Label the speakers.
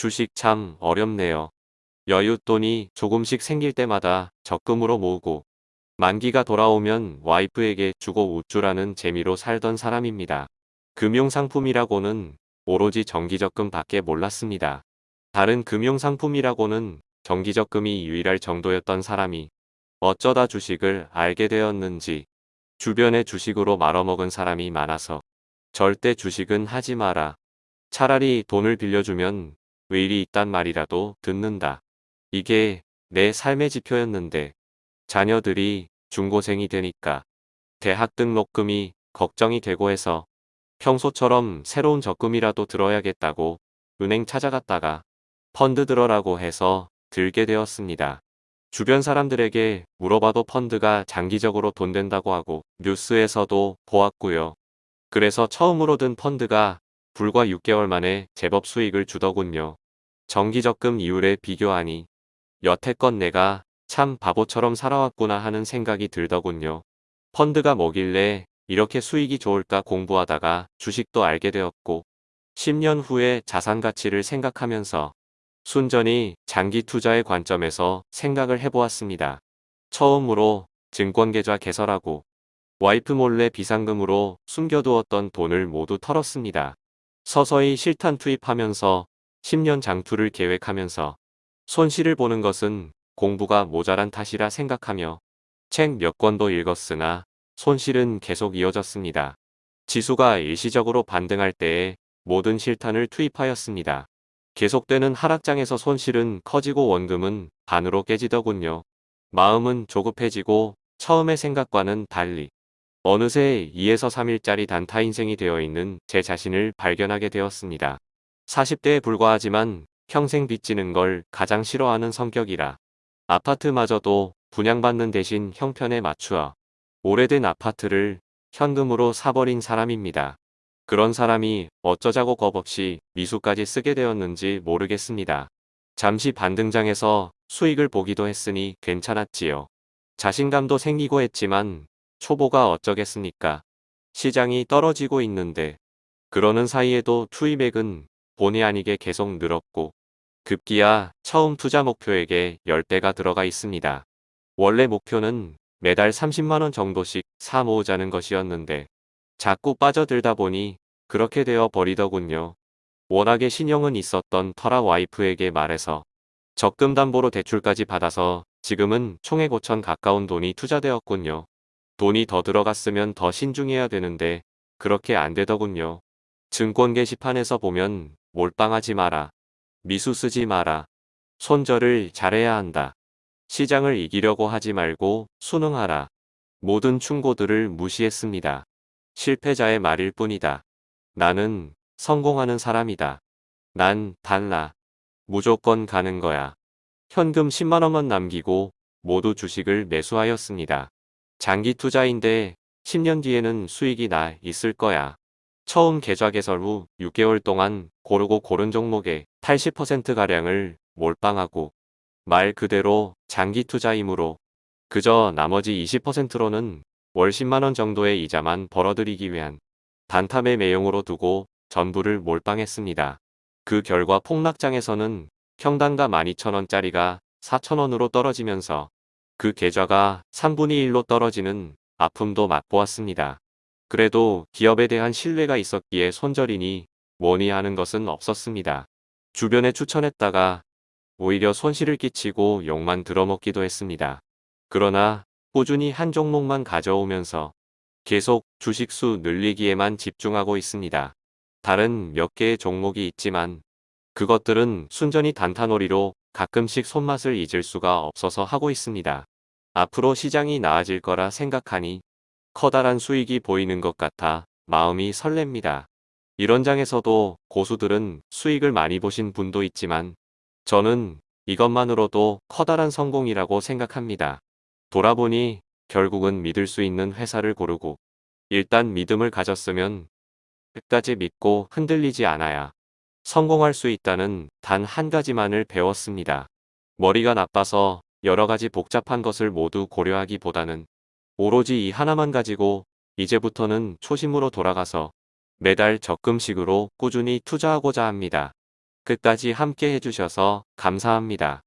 Speaker 1: 주식 참 어렵네요. 여윳돈이 조금씩 생길 때마다 적금으로 모으고 만기가 돌아오면 와이프에게 주고 우쭐하는 재미로 살던 사람입니다. 금융상품이라고는 오로지 정기적금 밖에 몰랐습니다. 다른 금융상품이라고는 정기적금이 유일할 정도였던 사람이 어쩌다 주식을 알게 되었는지 주변에 주식으로 말아먹은 사람이 많아서 절대 주식은 하지 마라. 차라리 돈을 빌려주면 의리 있단 말이라도 듣는다. 이게 내 삶의 지표였는데 자녀들이 중고생이 되니까 대학 등록금이 걱정이 되고 해서 평소처럼 새로운 적금이라도 들어야겠다고 은행 찾아갔다가 펀드 들어라고 해서 들게 되었습니다. 주변 사람들에게 물어봐도 펀드가 장기적으로 돈 된다고 하고 뉴스에서도 보았고요. 그래서 처음으로 든 펀드가 불과 6개월 만에 제법 수익을 주더군요. 정기적금 이율에 비교하니 여태껏 내가 참 바보처럼 살아왔구나 하는 생각이 들더군요. 펀드가 뭐길래 이렇게 수익이 좋을까 공부하다가 주식도 알게 되었고 10년 후에 자산 가치를 생각하면서 순전히 장기 투자의 관점에서 생각을 해보았습니다. 처음으로 증권계좌 개설하고 와이프 몰래 비상금으로 숨겨두었던 돈을 모두 털었습니다. 서서히 실탄 투입하면서 10년 장투를 계획하면서 손실을 보는 것은 공부가 모자란 탓이라 생각하며 책 몇 권도 읽었으나 손실은 계속 이어졌습니다. 지수가 일시적으로 반등할 때에 모든 실탄을 투입하였습니다. 계속되는 하락장에서 손실은 커지고 원금은 반으로 깨지더군요. 마음은 조급해지고 처음의 생각과는 달리 어느새 2에서 3일짜리 단타 인생이 되어 있는 제 자신을 발견하게 되었습니다. 40대에 불과하지만 평생 빚지는 걸 가장 싫어하는 성격이라 아파트마저도 분양받는 대신 형편에 맞추어 오래된 아파트를 현금으로 사버린 사람입니다. 그런 사람이 어쩌자고 겁없이 미수까지 쓰게 되었는지 모르겠습니다. 잠시 반등장에서 수익을 보기도 했으니 괜찮았지요. 자신감도 생기고 했지만 초보가 어쩌겠습니까. 시장이 떨어지고 있는데 그러는 사이에도 투입액은 본의 아니게 계속 늘었고 급기야 처음 투자 목표액에 10배가 들어가 있습니다. 원래 목표는 매달 30만원 정도씩 사 모으자는 것이었는데 자꾸 빠져들다 보니 그렇게 되어 버리더군요. 워낙에 신용은 있었던 터라 와이프에게 말해서 적금 담보로 대출까지 받아서 지금은 총액 5천 가까운 돈이 투자되었군요. 돈이 더 들어갔으면 더 신중해야 되는데 그렇게 안 되더군요. 증권 게시판에서 보면 몰빵하지 마라. 미수 쓰지 마라. 손절을 잘해야 한다. 시장을 이기려고 하지 말고 순응하라. 모든 충고들을 무시했습니다. 실패자의 말일 뿐이다. 나는 성공하는 사람이다. 난 달라. 무조건 가는 거야. 현금 10만원만 남기고 모두 주식을 매수하였습니다. 장기 투자인데 10년 뒤에는 수익이 나 있을 거야. 처음 계좌 개설 후 6개월 동안 고르고 고른 종목의 80%가량을 몰빵하고 말 그대로 장기 투자이므로 그저 나머지 20%로는 월 10만원 정도의 이자만 벌어들이기 위한 단타매 매용으로 두고 전부를 몰빵했습니다. 그 결과 폭락장에서는 평단가 12,000원짜리가 4,000원으로 떨어지면서 그 계좌가 3분의 1로 떨어지는 아픔도 맛보았습니다. 그래도 기업에 대한 신뢰가 있었기에 손절이니 뭐니 하는 것은 없었습니다. 주변에 추천했다가 오히려 손실을 끼치고 욕만 들어먹기도 했습니다. 그러나 꾸준히 한 종목만 가져오면서 계속 주식수 늘리기에만 집중하고 있습니다. 다른 몇 개의 종목이 있지만 그것들은 순전히 단타놀이로 가끔씩 손맛을 잊을 수가 없어서 하고 있습니다. 앞으로 시장이 나아질 거라 생각하니 커다란 수익이 보이는 것 같아 마음이 설렙니다. 이런 장에서도 고수들은 수익을 많이 보신 분도 있지만 저는 이것만으로도 커다란 성공이라고 생각합니다. 돌아보니 결국은 믿을 수 있는 회사를 고르고 일단 믿음을 가졌으면 끝까지 믿고 흔들리지 않아야 성공할 수 있다는 단 한 가지만을 배웠습니다. 머리가 나빠서 여러 가지 복잡한 것을 모두 고려하기보다는 오로지 이 하나만 가지고 이제부터는 초심으로 돌아가서 매달 적금식으로 꾸준히 투자하고자 합니다. 끝까지 함께 해주셔서 감사합니다.